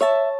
you